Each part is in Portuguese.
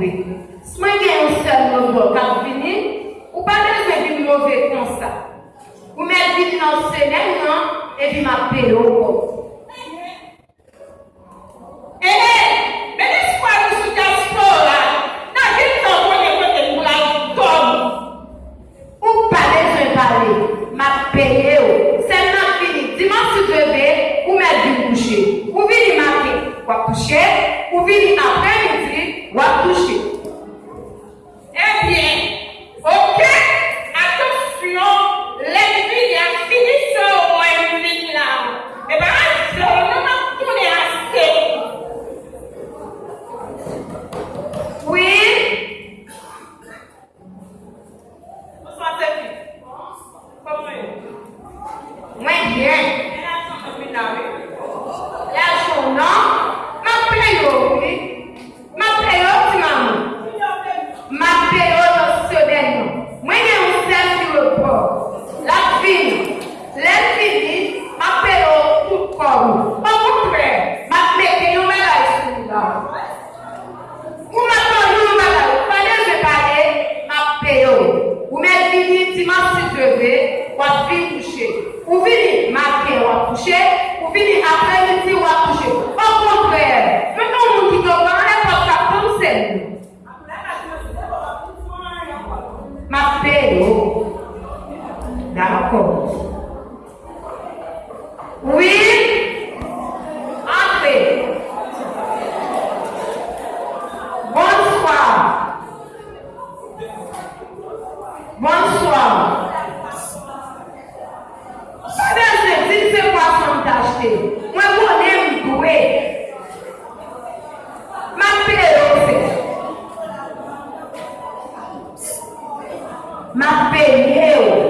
trouve. Mwen gen yon sel mozor kap vini, ou pa gen mwen di mouve kon sa. Ou men di nan selen nan, e di ma pe yo kon. E e, men espwa yon sou ka sou la, nan gen nan konen konen mou la kon. Ou pa gen mwen pale, ma pe yo. Sel nan vini, diman si deve, ou men di mouche. Ou vini ma pe, wap mouche, ou vini apre midi, wap mouche. Paulo. Paulo crê, mas metei uma lá o Uma coluna lá, parece que parei, mas peou. O meu filho se mastigue, o afim puxei. O filho matei, o puxei. O filho aprende, se o puxei. Ao contrário, não é um mundo que eu não é para ficar tão sério. Mas peou. Dá. Vamos, pessoal. Sabe às vezes você passa um tastei? Não é polêmico, doer. Mas pereu, Mas pereu.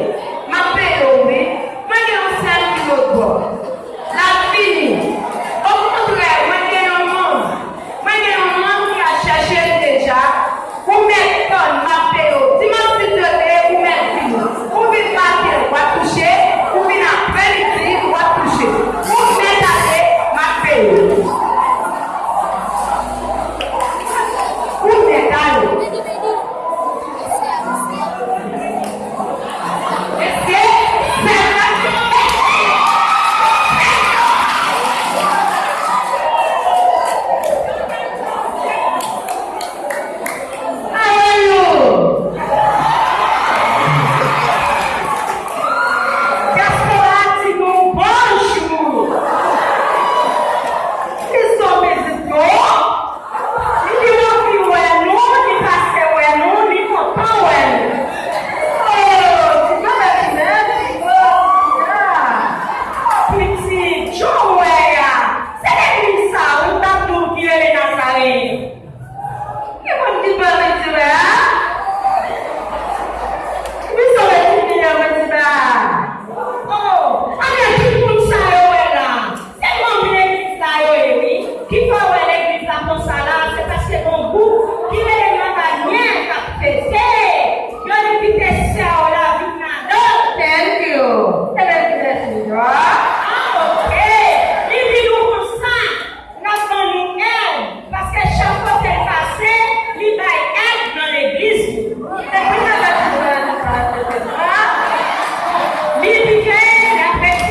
right?